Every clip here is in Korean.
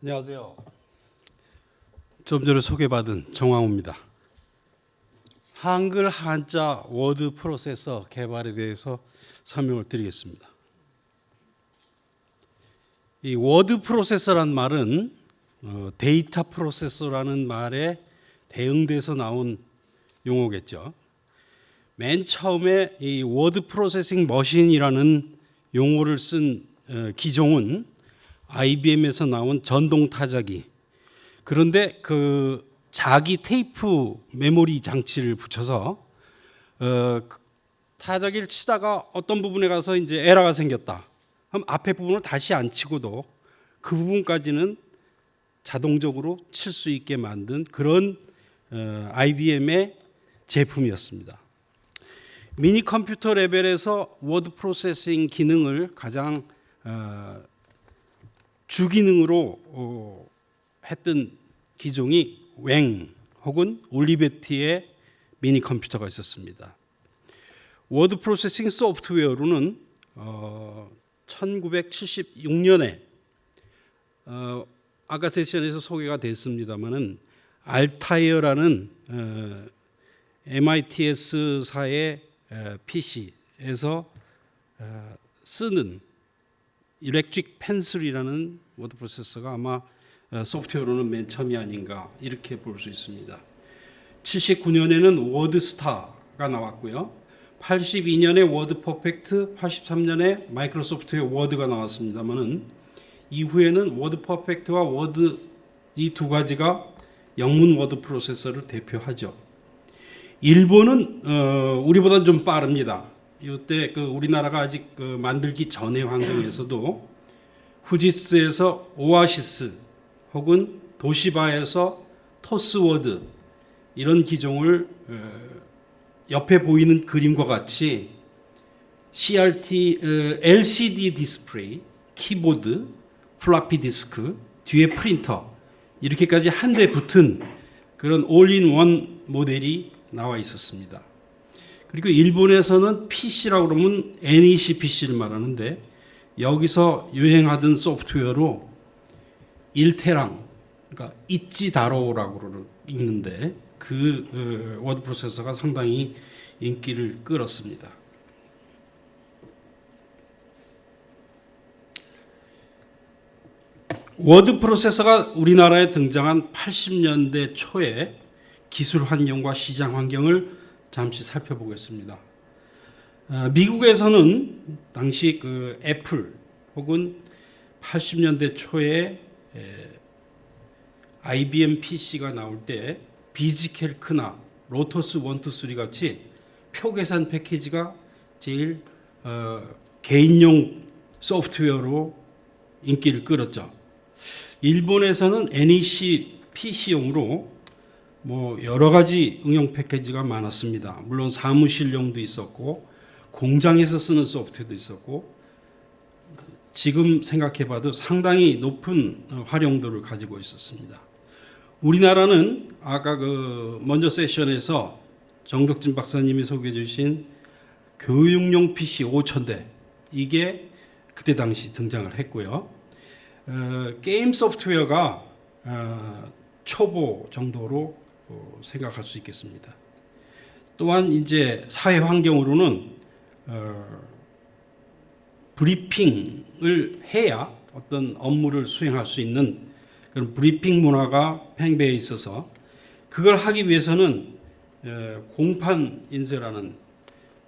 안녕하세요. 좀 전에 소개받은 정황우입니다. 한글 한자 워드 프로세서 개발에 대해서 설명을 드리겠습니다. 이 워드 프로세서란 말은 어, data processor라는 말에 대응돼서 나온 용어겠죠. 맨 처음에 이 word processing machine이라는 용어를 쓴 어, 기종은 IBM에서 나온 전동 타자기. 그런데 그 자기 테이프 메모리 장치를 붙여서 어, 그 타자기를 치다가 어떤 부분에 가서 이제 에러가 생겼다. 그럼 앞에 부분을 다시 안 치고도 그 부분까지는 자동적으로 칠 수 있게 만든 그런 어, IBM의 제품이었습니다. 미니 컴퓨터 레벨에서 word processing 기능을 가장 어, 주기능으로 어, 했던 기종이 Wang 혹은 올리베티의 미니 컴퓨터가 있었습니다. word processing 소프트웨어로는 어, 1976년에 어, 아까 세션에서 소개가 됐습니다마는 Altair라는 어, MITS사의 PC에서 어, 쓰는 Electric Pencil이라는 워드 프로세서가 아마 어, 소프트웨어로는 맨 처음이 아닌가 이렇게 볼 수 있습니다. 79년에는 WordStar가 나왔고요. 82년에 WordPerfect, 83년에 마이크로소프트의 Word가 나왔습니다만은 이후에는 워드 퍼펙트와 워드 이 두 가지가 영문 워드 프로세서를 대표하죠. 일본은 어, 우리보다 좀 빠릅니다. 이때 그 우리나라가 아직 그 만들기 전의 환경에서도 후지쯔에서 OASYS 혹은 도시바에서 TOSWORD 이런 기종을 어, 옆에 보이는 그림과 같이 CRT 어, LCD 디스플레이, 키보드, 플로피 디스크, 뒤에 프린터 이렇게까지 한 대 붙은 그런 올인원 모델이 나와 있었습니다. 그리고 일본에서는 PC라고 그러면 NEC PC를 말하는데 여기서 유행하던 소프트웨어로 일태랑 그러니까 이찌타로라고 읽는데 그 어, 워드 프로세서가 상당히 인기를 끌었습니다. 워드 프로세서가 우리나라에 등장한 80년대 초에 기술 환경과 시장 환경을 잠시 살펴보겠습니다. 어, 미국에서는 당시 그 애플 혹은 80년대 초에 IBM PC가 나올 때 비지켈크나 로터스 1, 2, 3 같이 표 계산 패키지가 제일 어, 개인용 소프트웨어로 인기를 끌었죠. 일본에서는 NEC PC용으로 뭐 여러 가지 응용 패키지가 많았습니다. 물론 사무실용도 있었고 공장에서 쓰는 소프트도 있었고 지금 생각해봐도 상당히 높은 활용도를 가지고 있었습니다. 우리나라는 아까 그 먼저 세션에서 정덕진 박사님이 소개해 주신 교육용 PC 5천대 이게 그때 당시 등장을 했고요. 어, 게임 소프트웨어가 어, 초보 정도로 어, 생각할 수 있겠습니다. 또한 이제 사회 환경으로는 어, 브리핑을 해야 어떤 업무를 수행할 수 있는 그런 브리핑 문화가 팽배해 있어서 그걸 하기 위해서는 어, 공판 인쇄라는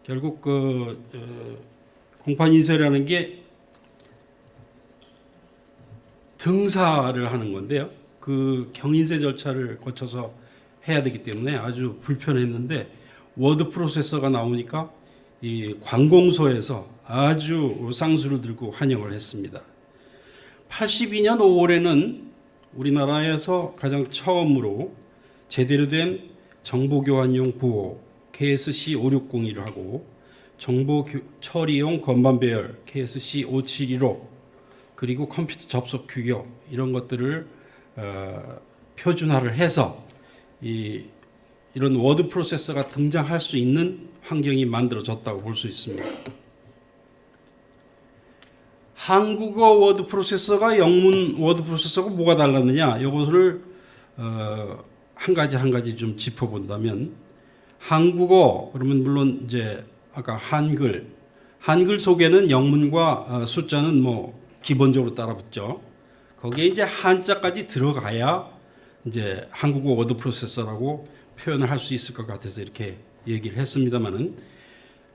결국 그 어, 공판 인쇄라는 게 등사를 하는 건데요. 그 경인쇄 절차를 거쳐서 해야 되기 때문에 아주 불편했는데 워드 프로세서가 나오니까 이 관공서에서 아주 쌍수를 들고 환영을 했습니다. 82년 5월에는 우리나라에서 가장 처음으로 제대로 된 정보교환용 부호 KSC 5601을 하고 정보 처리용 건반 배열 KSC 5715 그리고 컴퓨터 접속 규격 이런 것들을 어, 표준화를 해서 이 이런 워드 프로세서가 등장할 수 있는 환경이 만들어졌다고 볼 수 있습니다. 한국어 워드 프로세서가 영문 워드 프로세서가 뭐가 달랐느냐? 이것을 어, 한 가지 한 가지 좀 짚어본다면 한국어 그러면 물론 이제 아까 한글 한글 속에는 영문과 어, 숫자는 뭐 기본적으로 따라붙죠. 거기에 이제 한자까지 들어가야 이제 한국어 워드 프로세서라고 표현을 할 수 있을 것 같아서 이렇게 얘기를 했습니다만은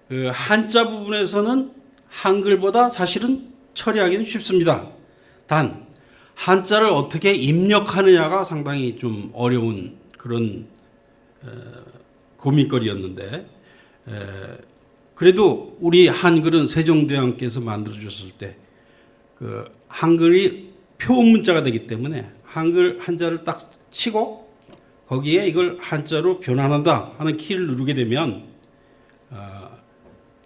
그 한자 부분에서는 한글보다 사실은 처리하기는 쉽습니다. 단 한자를 어떻게 입력하느냐가 상당히 좀 어려운 그런 에, 고민거리였는데 에, 그래도 우리 한글은 세종대왕께서 만들어 주셨을 때 그 한글이 표문자가 되기 때문에 한글 한자를 딱 치고 거기에 이걸 한자로 변환한다 하는 키를 누르게 되면 어,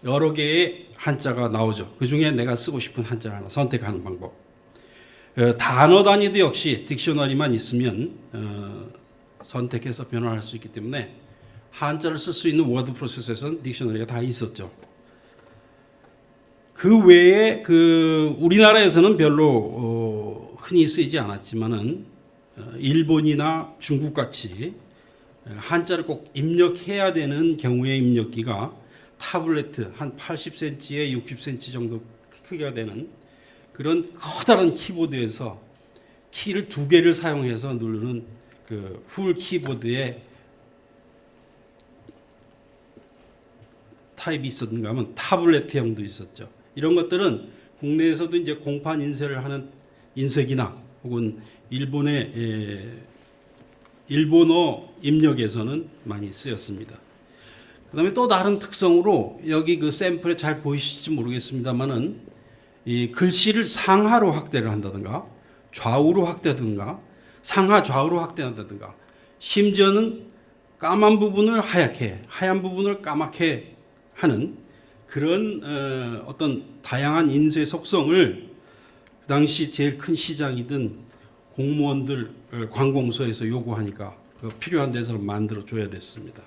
여러 개의 한자가 나오죠. 그 중에 내가 쓰고 싶은 한자를 하나 선택하는 방법. 어, 단어 단위도 역시 딕셔너리만 있으면 어, 선택해서 변환할 수 있기 때문에 한자를 쓸 수 있는 워드 프로세서에서는 딕셔너리가 다 있었죠. 그 외에 그 우리나라에서는 별로 어, 흔히 쓰이지 않았지만은 어, 일본이나 중국 같이 한자를 꼭 입력해야 되는 경우의 입력기가 타블레트 한 80cm에 60cm 정도 크기가 되는 그런 커다란 키보드에서 키를 두 개를 사용해서 누르는 그풀 키보드에 타입이 있었는가 하면 타블레트형도 있었죠. 이런 것들은 국내에서도 이제 공판 인쇄를 하는 인쇄기나 혹은 일본의 에, 일본어 입력에서는 많이 쓰였습니다. 그 다음에 또 다른 특성으로 여기 그 샘플에 잘 보이실지 모르겠습니다만은 이 글씨를 상하로 확대를 한다든가 좌우로 확대하든가 상하 좌우로 확대한다든가 심지어는 까만 부분을 하얗게 하얀 부분을 까맣게 하는 그런 어, 어떤 다양한 인쇄 속성을 그 당시 제일 큰 시장이든 공무원들 어, 관공서에서 요구하니까 그 필요한 데서 만들어 줘야 됐습니다.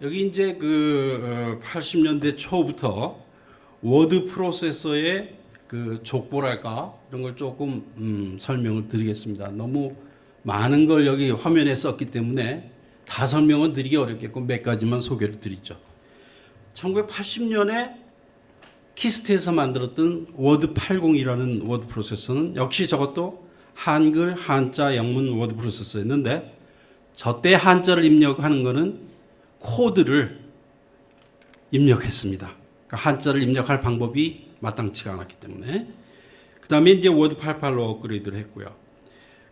여기 이제 그 80년대 초부터 워드 프로세서의 그 족보랄까 이런 걸 조금 음, 설명을 드리겠습니다. 너무 많은 걸 여기 화면에 썼기 때문에 다 설명은 드리기 어렵겠고 몇 가지만 소개를 드리죠. 1980년에 KIST에서 만들었던 Word 80이라는 워드 프로세서는 역시 저것도 한글, 한자, 영문 워드 프로세서였는데 저때 한자를 입력하는 거는 코드를 입력했습니다. 그러니까 한자를 입력할 방법이 마땅치가 않았기 때문에 그 다음에 이제 Word 88로 업그레이드를 했고요.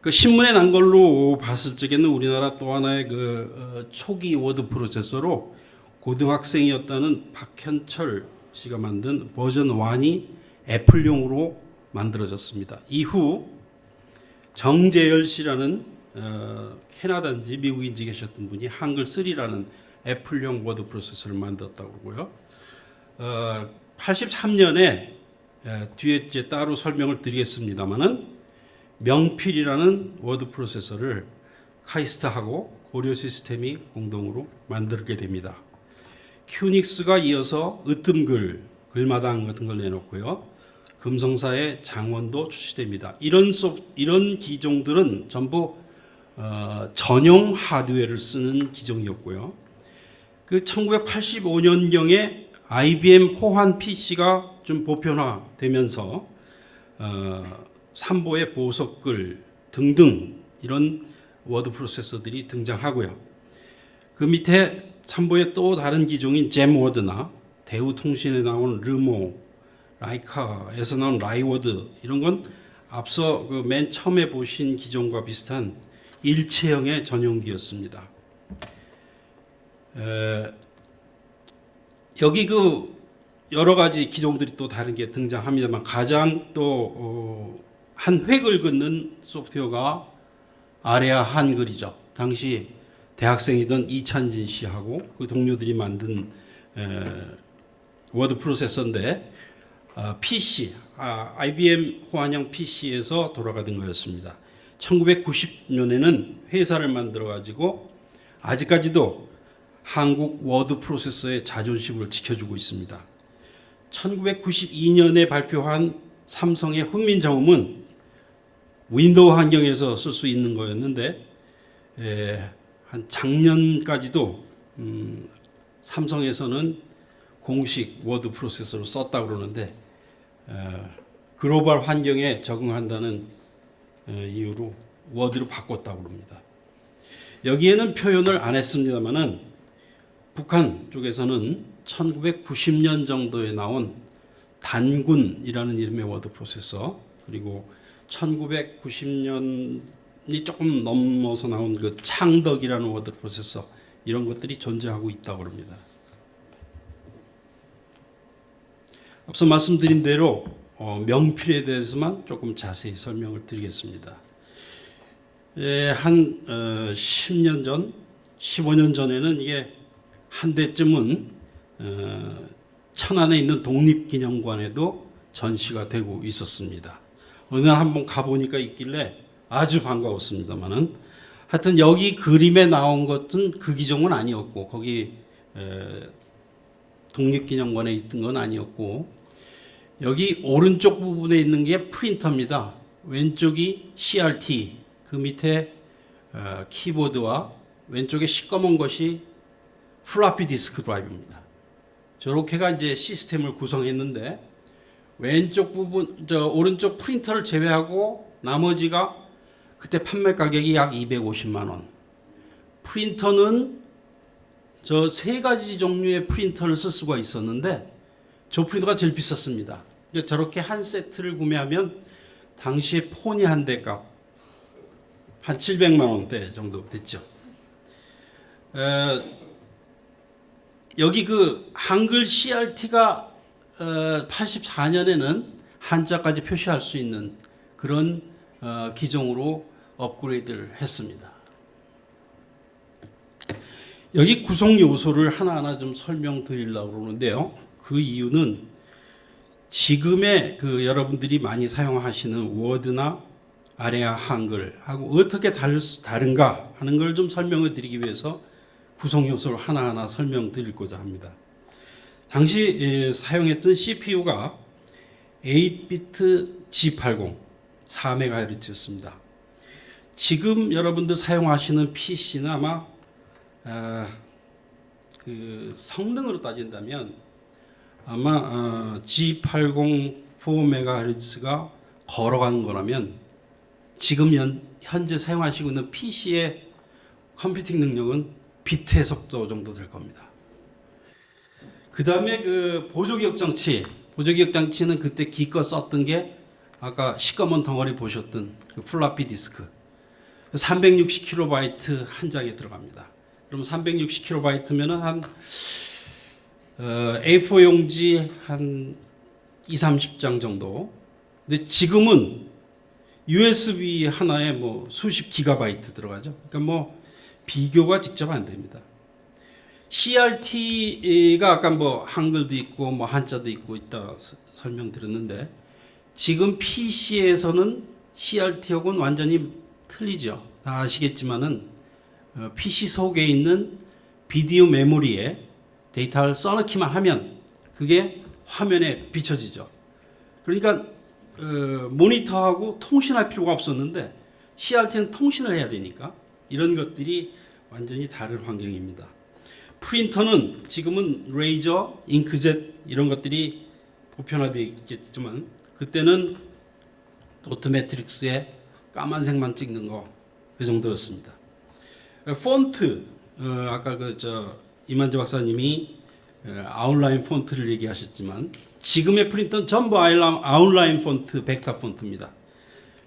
그 신문에 난 걸로 봤을 적에는 우리나라 또 하나의 그 어, 초기 워드 프로세서로 고등학생이었다는 박현철 씨가 만든 버전 1이 애플용으로 만들어졌습니다. 이후 정재열 씨라는 어, 캐나다인지 미국인지 계셨던 분이 한글 3라는 애플용 워드 프로세서를 만들었다고 그러고요. 어, 83년에 에, 뒤에 이제 따로 설명을 드리겠습니다만은 명필이라는 워드 프로세서를 카이스트하고 고려 시스템이 공동으로 만들게 됩니다. 큐닉스가 이어서 으뜸글, 글마당 같은 걸 내놓고요. 금성사의 장원도 출시됩니다. 이런 소, 이런 기종들은 전부 어, 전용 하드웨어를 쓰는 기종이었고요. 그 1985년경에 IBM 호환 PC가 좀 보편화되면서 어, 삼보의 보석글 등등 이런 워드 프로세서들이 등장하고요. 그 밑에 삼보의 또 다른 기종인 잼워드나 대우통신에 나온 르모, 라이카에서 나온 라이워드 이런 건 앞서 그 맨 처음에 보신 기종과 비슷한 일체형의 전용기였습니다. 에, 여기 그 여러 가지 기종들이 또 다른 게 등장합니다만 가장 또한 획을 긋는 소프트웨어가 아레아 한글이죠. 당시 대학생이던 이찬진 씨하고 그 동료들이 만든 에, 워드 프로세서인데 아, PC, 아, IBM 호환형 PC에서 돌아가던 거였습니다. 1990년에는 회사를 만들어 가지고 아직까지도 한국 워드 프로세서의 자존심을 지켜주고 있습니다. 1992년에 발표한 삼성의 훈민정음은 Windows 환경에서 쓸 수 있는 거였는데 에, 한 작년까지도 음, 삼성에서는 공식 워드 프로세서로 썼다 그러는데 에, 글로벌 환경에 적응한다는 에, 이유로 Word로 바꿨다고 그럽니다. 여기에는 표현을 안 했습니다만은 북한 쪽에서는 1990년 정도에 나온 단군이라는 이름의 워드 프로세서 그리고 1990년 이 조금 넘어서 나온 그 창덕이라는 워드 프로세서 이런 것들이 존재하고 있다고 합니다. 앞서 말씀드린 대로 어, 명필에 대해서만 조금 자세히 설명을 드리겠습니다. 예, 한 어, 10년 전, 15년 전에는 이게 한 대쯤은 어, 천안에 있는 독립기념관에도 전시가 되고 있었습니다. 어느 날 한번 가보니까 있길래 아주 반가웠습니다만은 하여튼 여기 그림에 나온 것은 그 기종은 아니었고 거기 에, 독립기념관에 있던 건 아니었고 여기 오른쪽 부분에 있는 게 프린터입니다. 왼쪽이 CRT 그 밑에 어, 키보드와 왼쪽에 시꺼먼 것이 플로피 디스크 드라이브입니다. 저렇게가 이제 시스템을 구성했는데 왼쪽 부분 저 오른쪽 프린터를 제외하고 나머지가 그때 판매 가격이 약 250만 원. 프린터는 저 세 가지 종류의 프린터를 쓸 수가 있었는데 저 프린터가 제일 비쌌습니다. 저렇게 한 세트를 구매하면 당시에 폰이 한 대 값 한 700만 원대 정도 됐죠. 에, 여기 그 한글 CRT가 어, 84년에는 한자까지 표시할 수 있는 그런 어, 기종으로 업그레이드를 했습니다. 여기 구성 요소를 하나하나 좀 설명드리려고 그러는데요. 그 이유는 지금의 그 여러분들이 많이 사용하시는 워드나 아래아 한글하고 어떻게 다른가 하는 걸 좀 설명을 드리기 위해서 구성 요소를 하나하나 설명드리고자 합니다. 당시 예, 사용했던 CPU가 8비트 G80 4MHz였습니다. 지금 여러분들 사용하시는 PC는 아마 아, 그 성능으로 따진다면 아마 어, G80 4MHz가 걸어간 거라면 지금 현, 현재 사용하시고 있는 PC의 컴퓨팅 능력은 비트의 속도 정도 될 겁니다. 그 다음에 그 보조기억 장치, 보조기억 장치는 그때 기껏 썼던 게 아까 시꺼먼 덩어리 보셨던 그 플로피 디스크 360KB 한 장에 들어갑니다. 그럼 360KB면은 한 어, A4 용지 한 2, 30장 정도. 근데 지금은 USB 하나에 뭐 수십 기가바이트 들어가죠. 그러니까 뭐 비교가 직접 안 됩니다. CRT가 아까 뭐 한글도 있고 뭐 한자도 있고 있다 서- 설명드렸는데 지금 PC에서는 CRT하고는 완전히 틀리죠. 다 아시겠지만은 어, PC 속에 있는 비디오 메모리에 데이터를 써넣기만 하면 그게 화면에 비춰지죠. 그러니까 어, 모니터하고 통신할 필요가 없었는데 CRT는 통신을 해야 되니까 이런 것들이 완전히 다른 환경입니다. 프린터는 지금은 레이저, 잉크젯 이런 것들이 보편화되어 있겠지만 그때는 도트 매트릭스에 까만색만 찍는 거 그 정도였습니다. 폰트 어, 아까 그 저 이만재 박사님이 어, 아웃라인 폰트를 얘기하셨지만 지금의 프린터는 전부 아웃라인 폰트 벡터 폰트입니다.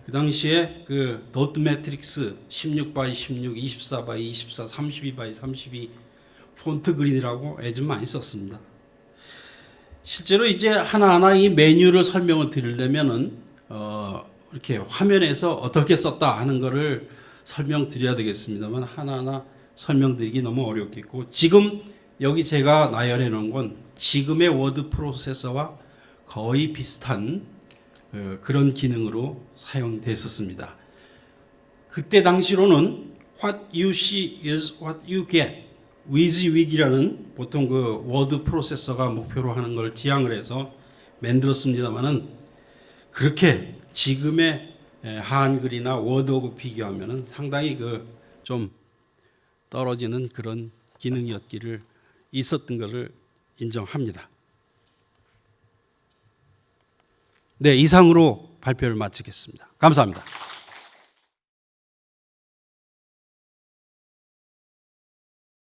그 당시에 그 도트 매트릭스 16 by 16, 24 by 24, 32 by 32 폰트 그리느라고 애 좀 많이 썼습니다. 실제로 이제 하나하나 이 메뉴를 설명을 드리려면은 어 이렇게 화면에서 어떻게 썼다 하는 거를 설명드려야 되겠습니다만 하나하나 설명드리기 너무 어렵겠고 지금 여기 제가 나열해 놓은 건 지금의 워드 프로세서와 거의 비슷한 어, 그런 기능으로 사용됐었습니다. 그때 당시로는 what you see is what you get WYSIWYG이라는 보통 그 워드 프로세서가 목표로 하는 걸 지향을 해서 만들었습니다만은 그렇게 지금의 에, 한글이나 워드하고 비교하면은 상당히 그 좀 떨어지는 그런 기능이었기를 있었던 것을 인정합니다. 네, 이상으로 발표를 마치겠습니다. 감사합니다.